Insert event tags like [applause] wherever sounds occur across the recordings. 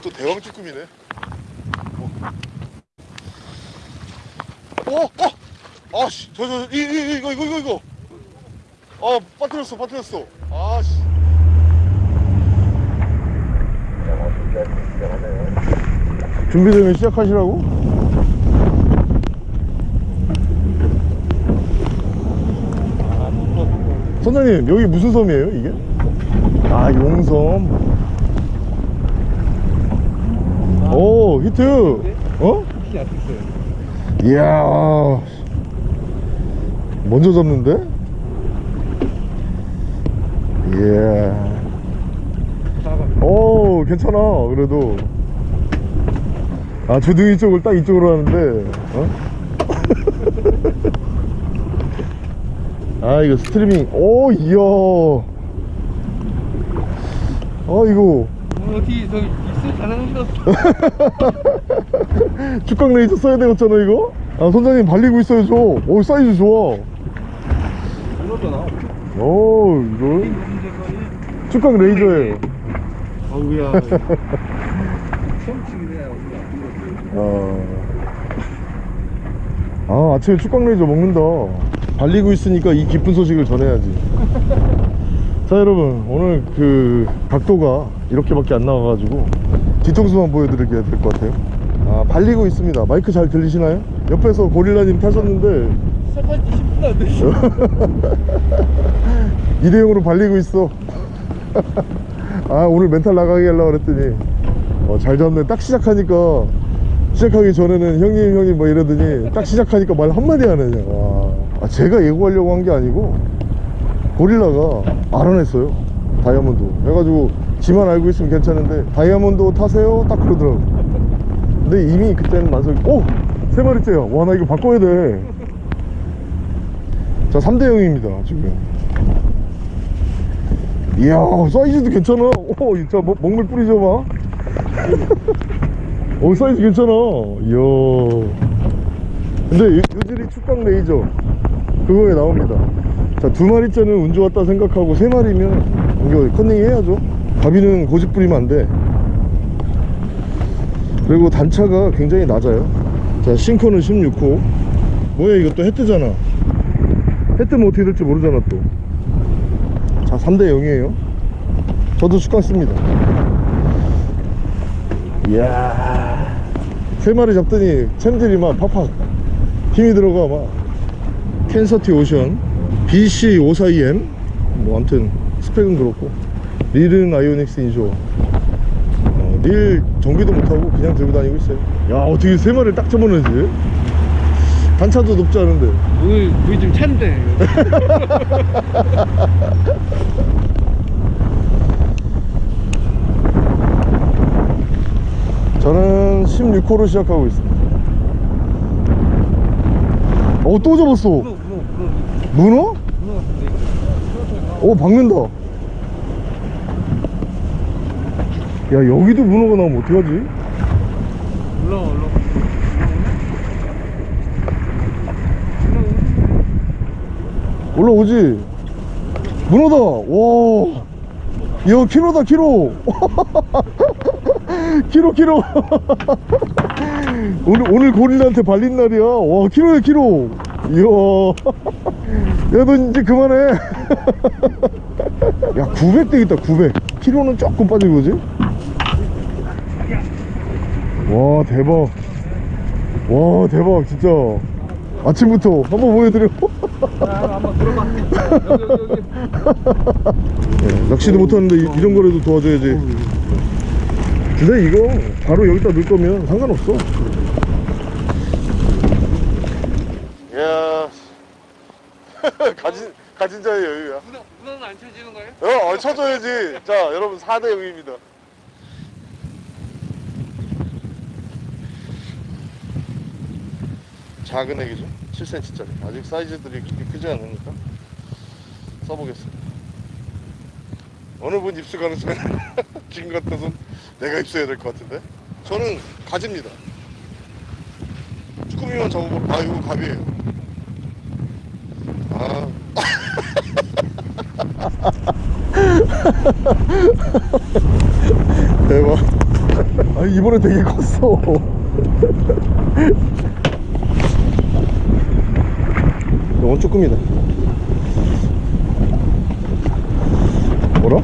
또 대왕 쭈꾸미네. 어, 어, 아씨, 저, 저, 이, 이, 이거, 이거, 이거, 이거. 아, 빠뜨렸어, 빠뜨렸어. 아씨. 준비 되면 시작하시라고? 선장님, 여기 무슨 섬이에요, 이게? 아, 용섬. 오, 히트! 어? 이야 먼저 잡는데? 이야 싸가. 오 괜찮아 그래도 아 주둥이 쪽을 딱 이쪽으로 하는데 어? [laughs] 아 이거 스트리밍 오 이야 아 이거 어떻게 저기 입술 가능하셨어? 축강 레이저 써야 되겠잖아 이거? 아 선장님 발리고 있어야죠. 오 사이즈 좋아. 이거잖아. 오 이거 축강 레이저예요 어우야. 처음치기네. 아, 아 아침에 축강 레이저 먹는다. 발리고 있으니까 이 기쁜 소식을 전해야지. [laughs] 자 여러분. 오늘 그 각도가 이렇게밖에 안 나와가지고 뒤통수만 보여드리게 될 것 같아요. 아 발리고 있습니다. 마이크 잘 들리시나요? 옆에서 고릴라님 타셨는데. 시작한 지 10분 안 됐어. [laughs] 일회용으로 발리고 있어. [laughs] 아 오늘 멘탈 나가게 하려고 그랬더니. 어, 잘 잡네. 딱 시작하니까. 시작하기 전에는 형님 형님 뭐 이러더니 딱 시작하니까 말 한마디 안 하냐. 와. 아, 제가 예고하려고 한 게 아니고 고릴라가 알아냈어요. 다이아몬드. 해가지고 지만 알고 있으면 괜찮은데 다이아몬드 타세요? 딱 그러더라고. 근데 이미 그때는 만석이 오! 세 마리째야 와 나 이거 바꿔야 돼자 3대 0입니다 지금. 이야 사이즈도 괜찮아. 오 진짜 뭐, 먹물 뿌리죠 마. 오 사이즈 괜찮아. 이야. 근데 요- 요질이 축광 레이저. 그거에 나옵니다. 자두 마리째는 운 좋았다 생각하고 세 마리면 이거 커닝 해야죠 갑이는 고집 부리면 안 돼. 그리고 단차가 굉장히 낮아요. 자 sinker는 16호. 뭐야 또 해뜨잖아. 해 뜨면 어떻게 될지 모르잖아 또자 3대 0이에요. 저도 축강 씁니다. 이야. 세 마리 잡더니 챔들이 막 팍팍 힘이 들어가 막. 캔서티 오션 BC542M 뭐 아무튼 스펙은 그렇고 릴은 아이오닉스 인조 어, 릴 정비도 못하고 그냥 들고 다니고 있어요. 야 어떻게 세 마리를 딱 접어내지. 단차도 높지 않은데. 오늘 물이 좀 찬데. 저는 16호로 시작하고 있습니다. 어또 잡았어. 문어, 문어, 문어. 문어? 오 박는다 야 여기도 문어가 나오면 어떡하지? 올라와, 올라와. 올라오지? 문어다! 와! 이야 키로다 키로! [laughs] 키로 키로! [laughs] 오늘 오늘 고릴라한테 발린 날이야. 와 키로야 키로! 이야. [laughs] 야 너 이제 그만해. 야 900 되겠다 900 키로는 조금 빠진 거지 와 대박. 와 대박 진짜. 아침부터 한번 보여드려 야, 한번 들어봐. 네, 낚시도 못하는데 이, 런 거라도 도와줘야지. 근데 이거 바로 여기다 넣을 거면 상관없어. 이야. [laughs] 가진, 가진 자의 여유야. 문어, 문어는 안 쳐지는 거예요? 어, 어 쳐줘야지. 자 여러분 4대 0입니다 작은 애기죠? 7cm짜리. 아직 사이즈들이 그렇게 크지 않으니까 써보겠습니다. 어느 분 입수 가능성이 [laughs] 지금 같아서 내가 입수해야 될 것 같은데? 저는 가집니다. 쭈꾸미만 잡아보고 아 이거 갑이에요. 아. [laughs] 대박. 아니 이번에 되게 컸어 [laughs] 이건 조금이다. 뭐라?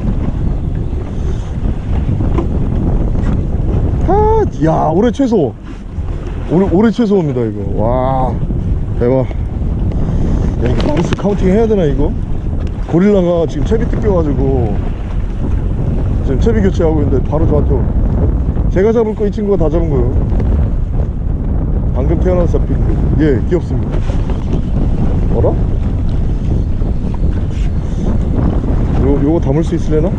아, 야 올해 최소. 올해, 올해 최소입니다 이거. 와 대박. 야 이거 마우스 counting 해야 되나 이거? 고릴라가 지금 채비 뜯겨가지고. 지금 채비 교체하고 있는데 바로 저한테 오네 제가 잡을 거 이 친구가 다 잡은 거예요. 방금 태어나서 잡힌 거예 귀엽습니다 뭐라? 요, 요거 담을 수 있으려나?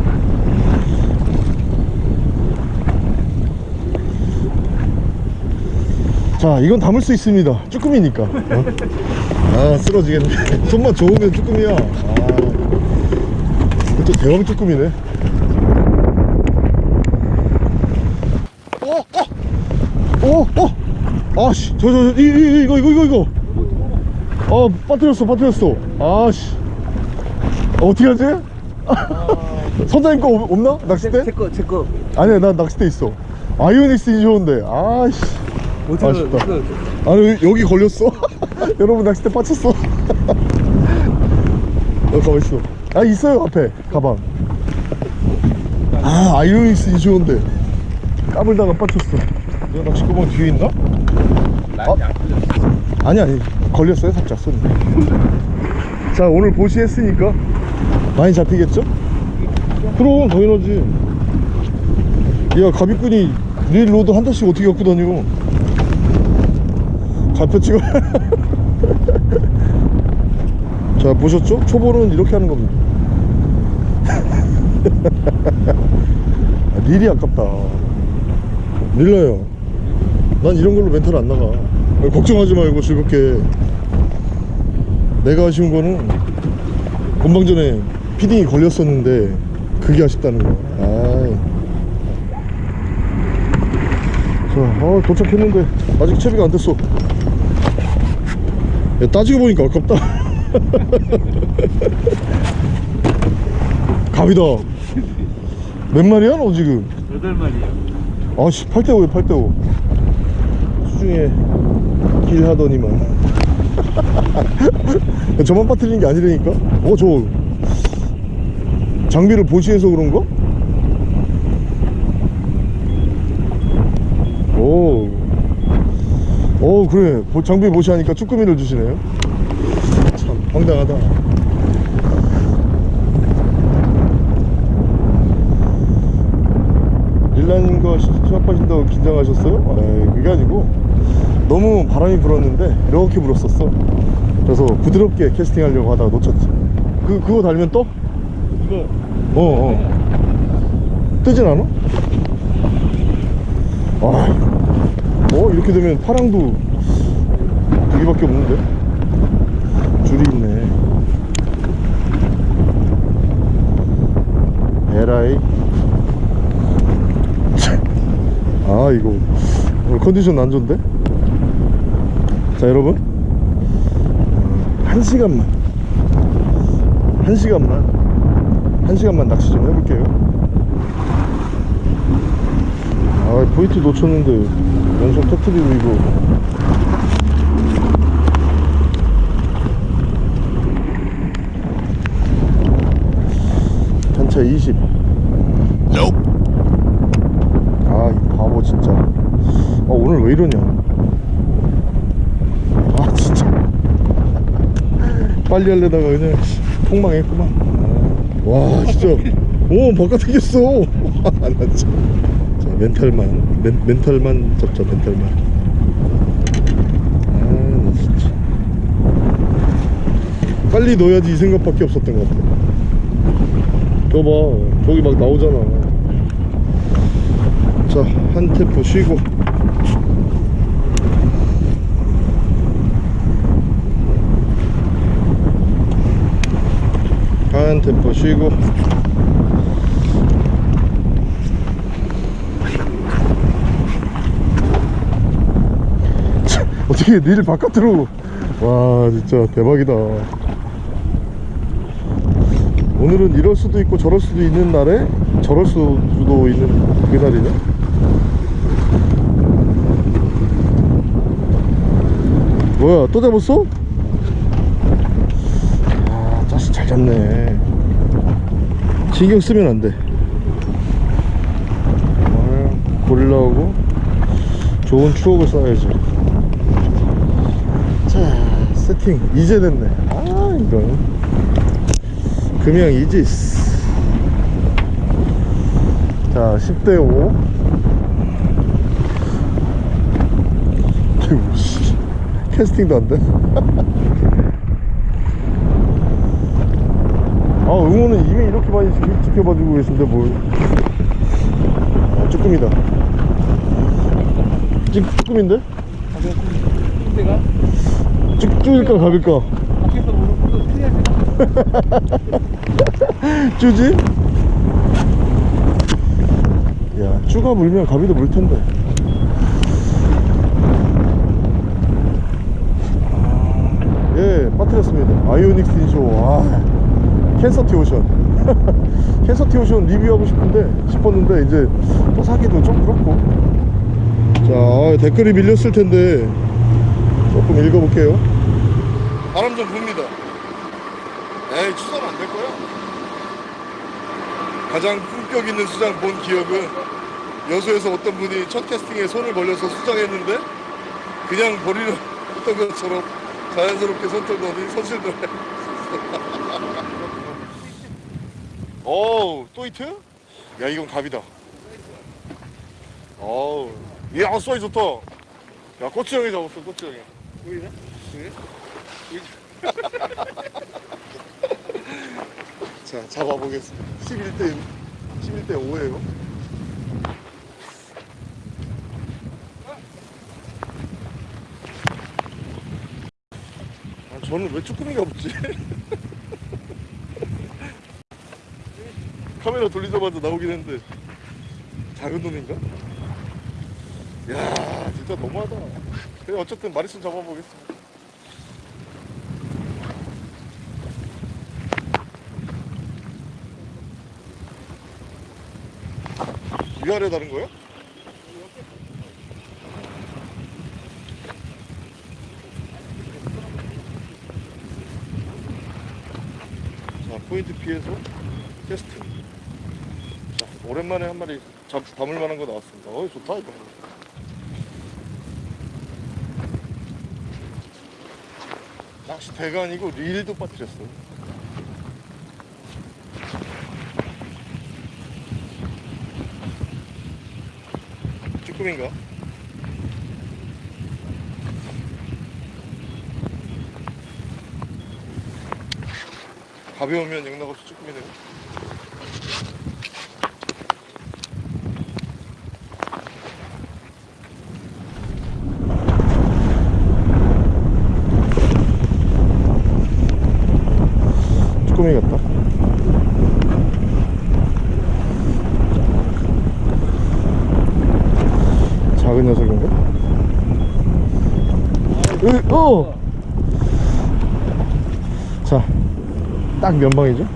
자 이건 담을 수 있습니다 쭈꾸미니까 어? 아 쓰러지겠네 [laughs] 손만 좋으면 쭈꾸미야 아 그것도 대왕 쭈꾸미네 어, 어, 어, 아씨, 저, 저, 저, 이, 이, 이거, 이거, 이거, 이거. 아, 빠뜨렸어, 빠뜨렸어. 아씨. 어, 어떻게 하지? [laughs] 선장님 거 없- 없나? 낚싯대? 제 거 제거 아니야, 난 낚싯대 있어. 아이오닉스 좋은데. 아씨. 아쉽다. 아니, 여기- 여기 걸렸어. [laughs] 여러분, 낚싯대 빠쳤어. [laughs] 어, 가만있어. 아, 있어요, 앞에. 가방. 아, 아이오닉스 좋은데. 까불다가 빠쳤어. 너 낚시 구멍 뒤에 있나? 풀렸어 아니 아니 걸렸어요 살짝 손이. 자 오늘 보시했으니까 많이 잡히겠죠? 그럼 당연하지. 야 가비꾼이 릴 로드 한 달씩 어떻게 갖고 다녀? 잡혀 찍어. [laughs] 자 보셨죠? 초보는 이렇게 하는 겁니다. [laughs] 아, 릴이 아깝다. 릴러요. 난 이런 걸로 멘탈 안 나가 걱정하지 말고 즐겁게. 내가 아쉬운 거는 본방 전에 feeding이 걸렸었는데 그게 아쉽다는 거야 아이. 자 어, 도착했는데 아직 채비가 안 됐어. 야, 따지고 보니까 아깝다. [laughs] 갑이다. 몇 마리야 너 지금? 여덟 마리요. 아씨 8대5에 8대5 수 중에 길 하더니만. [laughs] 저만 빠뜨리는 게 아니라니까? 어 저 장비를 보시해서 그런가? 오, 오 그래. 보- 장비 보시하니까 쭈꾸미를 주시네요. 참 황당하다. 릴라님과 시- 시합하신다고 긴장하셨어요? 에이, 그게 아니고 너무 바람이 불었는데 이렇게 불었었어. 그래서 부드럽게 캐스팅 하려고 하다가 놓쳤지. 그, 그거 달면 떠? 이거. 어 어. 뜨진 않아? 아, 어 이렇게 되면 파랑도 두 개밖에 없는데? 줄이 있네. 에라이. 아 이거. 오늘 컨디션 안 좋은데? 자 여러분. 어, 한 시간만. 한 시간만. 한 시간만 낚시 좀 해볼게요. 아 포인트 놓쳤는데 연속 터트리고 이거. 단차 20아이 바보 진짜. 아 오늘 왜 이러냐 아 진짜 빨리 하려다가 그냥 폭망했구만. 아, 와 진짜. 오 바깥에 겼어. [laughs] 나 진짜. 자 멘탈만 멘, 멘탈만 잡자 멘탈만. 아나 진짜. 빨리 넣어야지 이 생각밖에 없었던 것 같아. 저봐 저기 막 나오잖아. 자, 한 템포 쉬고. 잠깐 템포 쉬고. 어떻게 니를 바깥으로. 와 진짜 대박이다. 오늘은 이럴 수도 있고 저럴 수도 있는 날에 저럴 수도 있는 그날이네. 뭐야 또 잡았어? 잡네. 신경 쓰면 안돼. 오늘 고릴라하고 좋은 추억을 쌓아야지. 자 세팅. 이제 됐네. 아 이런. 금양 이지스. 자 10대 5 아이고 씨. 캐스팅도 안돼 [laughs] 아 응원은 이미 이렇게 많이 지- 지켜봐 주고 계신데 뭘. 아, 쭈꾸미다. 쭈, 쭈꾸미인데? 근데가? 쭈, 쭈일까 가빌까? 밖에서 보는 것도 틀려야지. [laughs] 쭈지? 야 쭈가 물면 가비도 물 텐데. 예 빠뜨렸습니다. 아이오닉 스 인쇼. 와 캔서티 오션. [laughs] 캔서티 오션 리뷰하고 싶은데 싶었는데 이제 또 사기도 좀 그렇고. 자 아, 댓글이 밀렸을 텐데 조금 읽어볼게요. 바람 좀 붑니다. 에이 추석 안될 거야? 가장 품격 있는 수장 본 기억은 여수에서 어떤 분이 첫 캐스팅에 손을 벌려서 수장했는데 그냥 버리려 했던 것처럼 자연스럽게 손 떨더니 선실들 어우 또 히트? 야 이건 갑이다. 어우 얘아 쏘이 좋다. 야 꼬치 형이 잡았어 꼬치 형이. 보이나? 자 잡아보겠습니다. 11대 11대 5에요. 아, 저는 왜 쭈꾸미가 없지? [laughs] 카메라 돌리자마자 나오긴 했는데 작은 놈인가? 야 진짜 너무하다 그래 어쨌든 마리순 잡아보겠습니다 위아래 다른 거야? 자 포인트 피해서 테스트 자 오랜만에 한 마리 잡, 담을 만한 거 나왔습니다. 어이 좋다 이거. 낚시 대가 아니고 릴도 빠뜨렸어. 쭈꾸미인가? 가벼우면 영락 없이 쭈꾸미네 쭈꾸미 같다 작은 녀석인가? 으, 어! 자, 딱 면방이죠?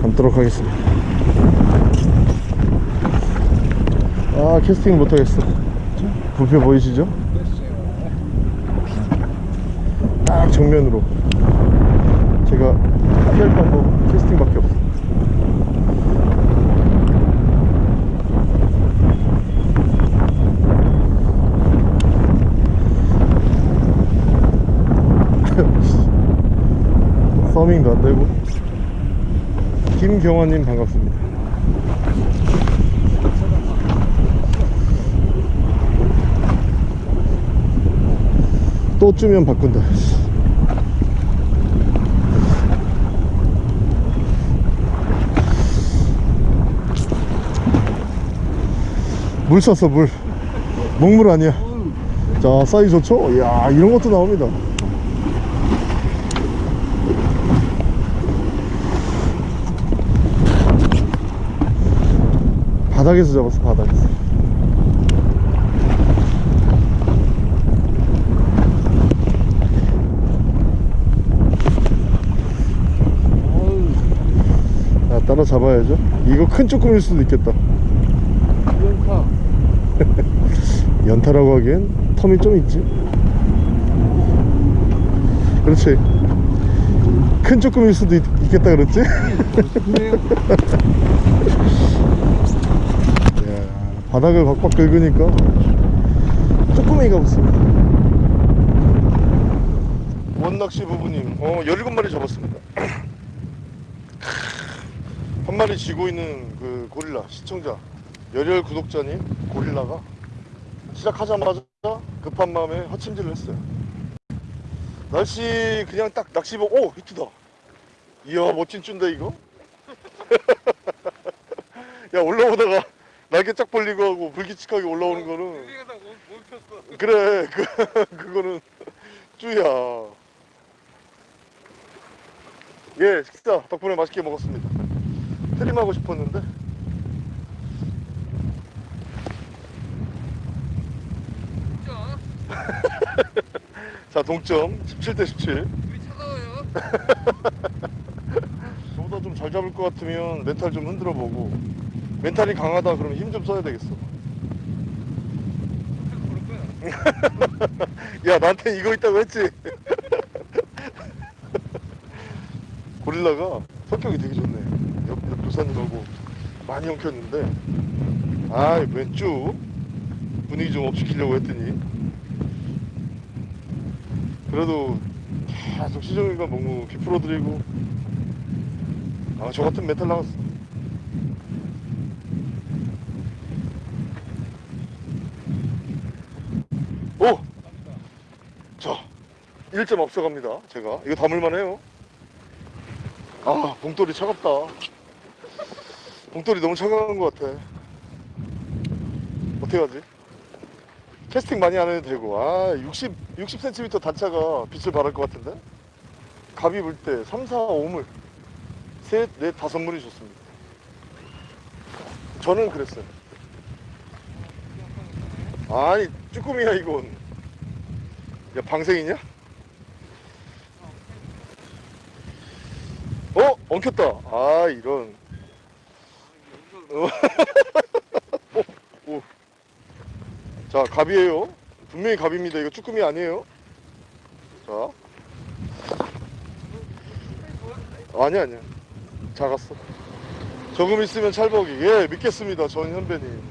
담도록 하겠습니다. 아, 캐스팅 못하겠어. 불표 보이시죠? 딱 정면으로. 피할 방법 캐스팅밖에 없어. [laughs] 서밍도 안 되고. 김경환님 반갑습니다. 또 주면 바꾼다 물 쐈어 물. 먹물 아니야. 자 사이즈 좋죠? 이야 이런 것도 나옵니다. 바닥에서 잡았어 바닥에서. 자 따라 잡아야죠. 이거 큰 쭈꾸미일 수도 있겠다 연타. [laughs] 연타라고 하기엔 텀이 좀 있지 그렇지 큰 쭈꾸미일 수도 있, 겠다 그랬지? 그래요. 이야, [laughs] 바닥을 박박 긁으니까 쭈꾸미가 붙습니다 원낚시 부부님 어 17마리 잡았습니다 [clears throat] 한 마리 쥐고 있는 그 고릴라 시청자 열혈 구독자님 고릴라가 시작하자마자 급한 마음에 허침질을 했어요. 날씨 그냥 딱 낚시 보고 오 히트다. 이야 멋진 쭌데 이거? [laughs] 야 올라오다가 날개 쫙 벌리고 하고 불규칙하게 올라오는 거는. 멈췄어. 그래 그, [laughs] 그거는 쭈야. 예 식사 덕분에 맛있게 먹었습니다. 트림하고 싶었는데 진짜. [laughs] 자 동점. 17대 17 우리 차가워요. [laughs] 저보다 좀 잘 잡을 것 같으면 멘탈 좀 흔들어 보고. 멘탈이 강하다 그러면 힘 좀 써야 되겠어. [laughs] 야. 나한테 이거 있다고 했지? 고릴라가 성격이 되게 좋네. 옆, 옆 도사님하고 많이 엉켰는데. 아이 왼쪽. 분위기 좀 업시키려고 했더니 그래도 계속 시정이가 묵묵히 풀어드리고 아 저 같은 멘탈 나갔어 오! 자, 1점 앞서갑니다. 제가 이거 담을만 해요. 아, 봉돌이 차갑다. 봉돌이 너무 차가운 것 같아. 어떻게 하지? 캐스팅 많이 안 해도 되고, 아, 60, 60cm 단차가 빛을 발할 것 같은데? 갑이 물 때 3, 4, 5물, 셋, 넷, 다섯 물이 좋습니다. 저는 그랬어요. 아니, 쭈꾸미야, 이건. 야 방생이냐? 어? 엉켰다 아 이런 어. [laughs] 자 갑이에요. 분명히 갑입니다. 이거 쭈꾸미 아니에요? 자. 아니야 아니야. 작았어. 조금 있으면 찰벅이. 예 믿겠습니다. 전 현배님.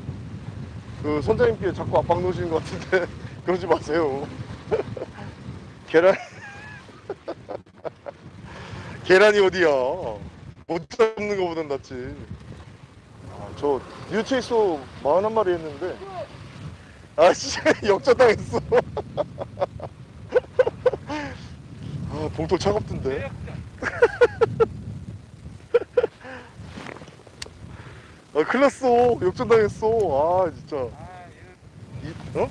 그 선장님께 자꾸 압박 놓으시는 것 같은데 [laughs] 그러지 마세요. [laughs] 계란. [laughs] 계란이 어디야? 못 잡는 거보단 낫지. 아, 저 뉴체이소 41마리 했는데 아 진짜 [laughs] 역전당했어 [laughs] 아 봉돌 차갑던데. [laughs] 아 큰일 났어 역전당했어 아 진짜 아, 이, 어?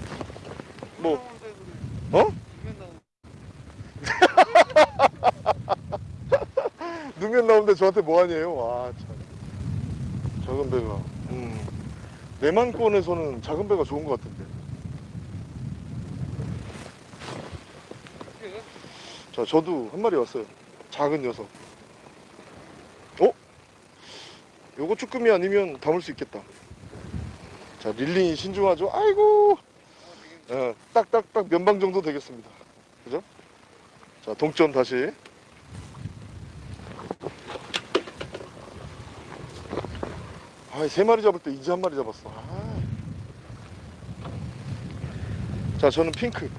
뭐. 어? 능면 나오는데 저한테 뭐 하니에요? 아, 참. 작은 배가. 음. 내만권에서는 작은 배가 좋은 것 같은데. 자, 저도 한 마리 왔어요. 작은 녀석. 어? 요거 쭈꾸미 아니면 담을 수 있겠다. 자, 릴링이 신중하죠? 아이고! 예, 딱딱딱 면방 정도 되겠습니다. 그죠? 자, 동점 다시. 아, 세 마리 잡을 때 이제 한 마리 잡았어. 아. 자, 저는 핑크.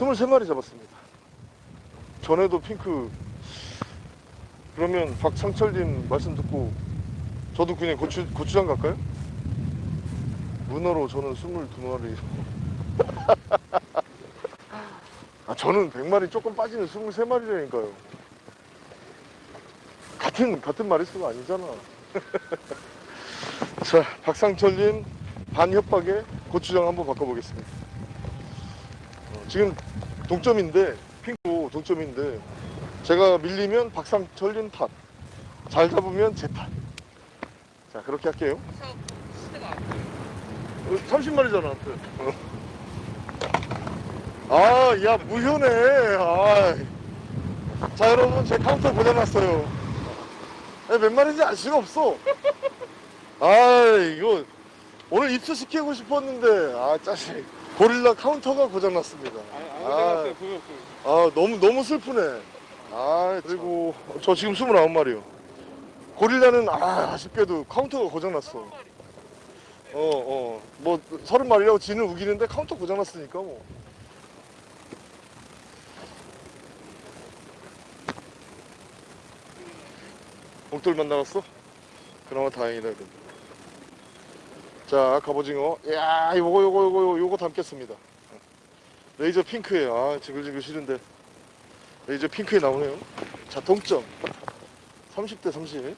23마리 잡았습니다. 전에도 핑크. 그러면 박상철님 말씀 듣고 저도 그냥 고추, 고추장 갈까요? 문어로 저는 22마리. [laughs] 아, 저는 100마리 조금 빠지는 23마리라니까요. 같은, 같은 마리수가 아니잖아. [laughs] 자, 박상철님 반협박에 고추장 한번 바꿔보겠습니다. 어, 지금 동점인데, 동점인데, 제가 밀리면 박상철님 탓. 잘 잡으면 제 탓. 자, 그렇게 할게요. 차 시대가 안 돼. 30마리잖아, 아, 야, 무효네. 아. 자, 여러분, 제 카운터 고장났어요. 야, 몇 마리인지 알 수가 없어. 아, 이거, 오늘 입수시키고 싶었는데, 아, 짜식. 고릴라 카운터가 고장났습니다. 아, 아. 아, 아, 너무 너무 슬프네 아 그리고 저 지금 29마리요 고릴라는 아 아쉽게도 카운터가 고장났어 어 어 뭐 30마리라고 지는 우기는데 카운터 고장났으니까 뭐 봉돌만 나갔어? 그나마 다행이다 그래도. 자 갑오징어. 야 요거 요거 요거 요거 담겠습니다. 레이저 핑크에 아 징글징글 싫은데. 레이저 핑크에 나오네요. 자 동점. 30대 30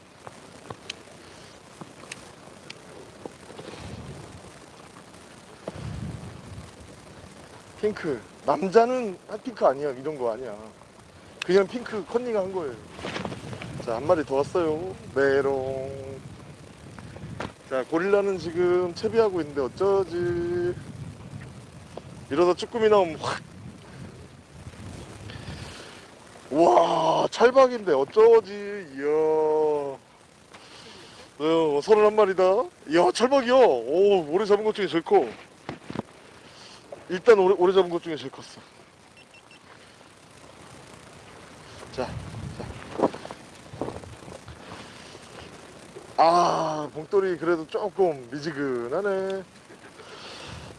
핑크. 남자는 아, 핑크 아니야. 이런 거 아니야. 그냥 핑크 컨닝 한 거예요. 자 한 마리 더 왔어요. 메롱 자 고릴라는 지금 채비하고 있는데 어쩌지? 이러다 쭈꾸미 나오면 확. 와 찰박인데 어쩌지? 이야. 어, 서른 한 마리다? 이야 찰박이야. 오 올해 잡은 것 중에 제일 커. 일단 오래, 오래 잡은 것 중에 제일 컸어. 자, 자. 아 봉돌이 그래도 조금 미지근하네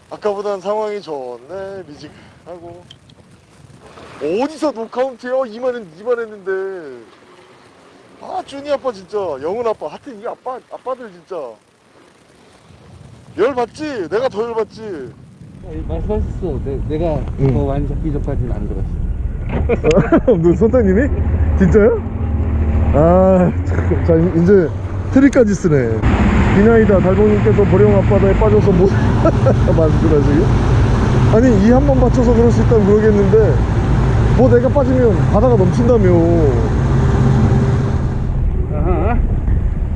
아까보단 상황이 좋네 미지근하고 어디서 노카운트요? 이만, 이만 했는데 아 준이 아빠 진짜 영은 아빠 하여튼 이 아빠 아빠들 진짜 열 받지? 내가 더 열 받지 말씀하셨어. 내, 내가 응. 더 많이 잡기 전까지는 안 들었어. [laughs] 너 선장님이? 진짜요? 아, 참, 자, 이제 트리까지 쓰네. 비나이다 달봉님께서 보령 앞바다에 빠져서 뭐, [laughs] 말씀하시게? 아니, 이 한 번 받쳐서 그럴 수 있다면 그러겠는데, 뭐 내가 빠지면 바다가 넘친다며.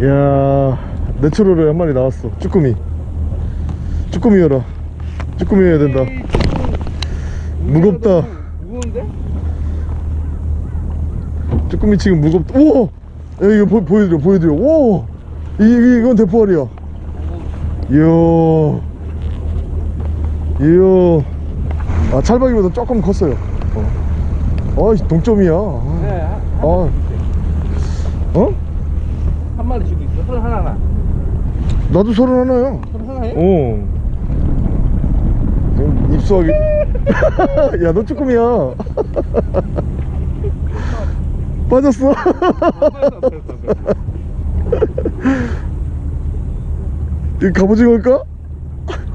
이야, 내추럴에 한 마리 나왔어. 쭈꾸미. 쭈꾸미여라. 쭈꾸미여야 된다. 무겁다. 무거운데? 쭈꾸미 지금 무겁다. 오! 야, 이거 보, 보여드려, 보여드려. 오! 이, 이, 이건 대포알이야. 이야. 이야. 아, 찰박이보다 조금 컸어요. 어. 아, 동점이야. 아, 네, 한, 한 어. 주고 어? 한 마리 주고 있어. 서른 하나나. 나도 서른 하나야. 서른 하나에? 어. 지금 입수하기. [laughs] 야, 너 쭈꾸미야. [laughs] 빠졌어. 이 갑오징어일까?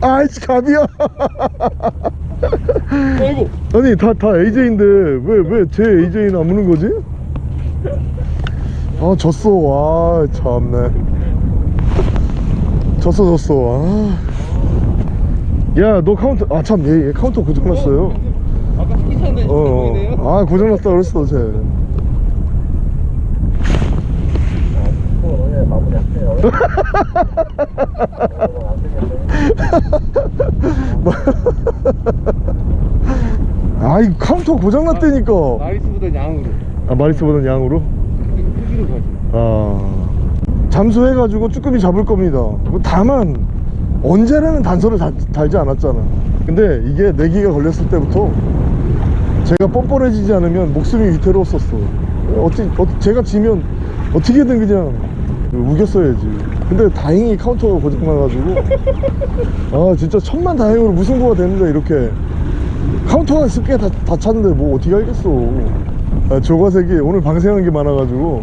아이씨, 갑이야. 아이고. 아니, 다, 다 AJ인데, 왜, 왜 제 AJ는 안 무는 거지? 아, 졌어. 와, 참네. 졌어, 졌어. 아. 야, 너 카운터, 아, 참, 얘, 얘 카운터 고장났어요. 아까 스키 쳤는데 어. 어. 아, 고장났다 그랬어, 쟤. 어, 예, 마무리할게요. 아, 이 카운터 고장났다니까. 마리스보다 양으로. 아, 마리스보다는 양으로? 크기- 크기로 가지. 아, 잠수해가지고 쭈꾸미 잡을 겁니다. 뭐 다만 언제라는 단서를 달, 달지 않았잖아. 근데 이게 내기가 걸렸을 때부터 제가 뻔뻔해지지 않으면 목숨이 위태로웠었어. 어떻게, 어, 제가 지면 어떻게든 그냥 우겼어야지. 근데 다행히 카운터가 고장나가지고 [laughs] 아 진짜 천만 다행으로 무승부가 됐는데 이렇게 카운터가 쉽게 다, 다 찼는데 뭐 어떻게 알겠어. 아, 조과색이 오늘 방생한 게 많아가지고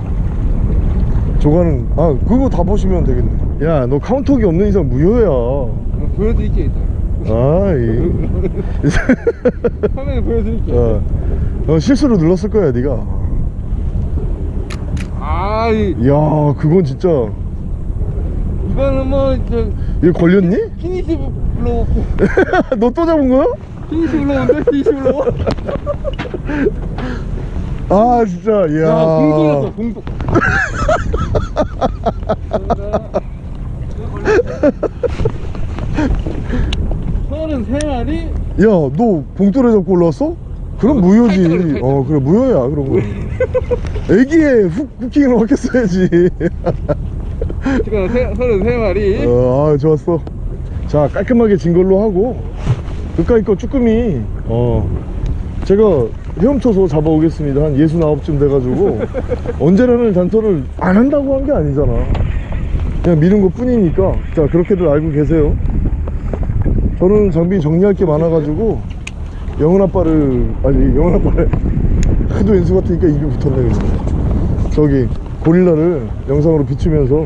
조과는 아 그거 다 보시면 되겠네 야 너 카운터기 없는 이상 무효야 어, 보여드릴게요, 이따. 아이 [laughs] 화면에 보여드릴게요. 어, 어, 실수로 눌렀을 거야 네가 아, 이, 야 그건 진짜 이거는 뭐, 저, 이거 걸렸니? finish blow. [laughs] 너 또 잡은 거야? finish blow인데? finish blow? [laughs] 아 진짜 이야 야, 봉돌이었어, 봉돌. 서른 세 마리? 야너 봉돌에 잡고 올라왔어? 그럼 무효지 타이틀을, 타이틀. 어 그래 무효야 그런 거 [laughs] 애기에 훅, 후킹을 확했어야지. [laughs] 지금 세, 서른 세 마리. 어, 아 좋았어. 자 깔끔하게 진 걸로 하고 그까이 거 쭈꾸미 어 제가 헤엄쳐서 잡아오겠습니다. 한 69쯤 돼가지고. [laughs] 언제라는 단서를 안 한다고 한 게 아니잖아. 그냥 미는 것 뿐이니까. 자 그렇게들 알고 계세요. 저는 장비 정리할 게 많아가지고 영은 아빠를 아니 영은 아빠를 하도 연수 같으니까 입이 붙었네 그냥 저기 고릴라를 영상으로 비추면서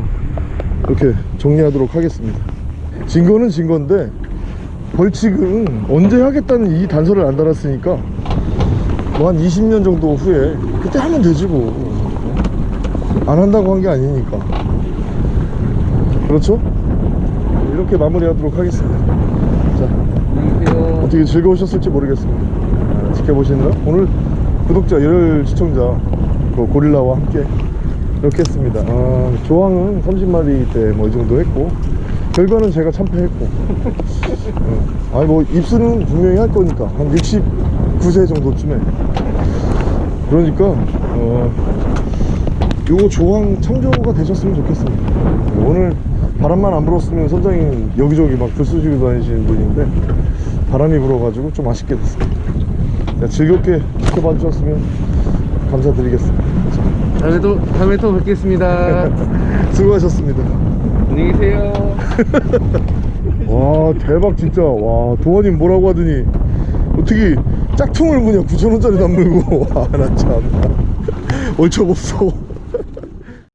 이렇게 정리하도록 하겠습니다. 진 거는 진 건데 벌칙은 언제 하겠다는 이 단서를 안 달았으니까 뭐 한 20년 정도 후에 그때 하면 되지 뭐. 안 한다고 한 게 아니니까. 그렇죠? 이렇게 마무리하도록 하겠습니다. 자. 어떻게 즐거우셨을지 모르겠습니다. 아, 지켜보시느라. 오늘 구독자 열혈 시청자 그 고릴라와 함께 이렇게 했습니다. 아, 조항은 30마리 때 뭐 이 정도 했고 결과는 제가 참패했고. 어, 아니 뭐 입수는 분명히 할 거니까 한 69세 정도쯤에. 그러니까 어, 요거 조항 참조가 되셨으면 좋겠습니다. 오늘 바람만 안 불었으면 선장님 여기저기 막 들쑤시고 다니시는 분인데 바람이 불어가지고 좀 아쉽게 됐습니다. 자, 즐겁게 지켜봐 주셨으면 감사드리겠습니다. 다음에 또 다음에 또 뵙겠습니다. [laughs] 수고하셨습니다. 안녕히 계세요. [laughs] 와 대박 진짜. 와 도원님 뭐라고 하더니 어떻게 짝퉁을 무냐 9천원짜리 남물고. [laughs] 와 나 참. 얼척 없어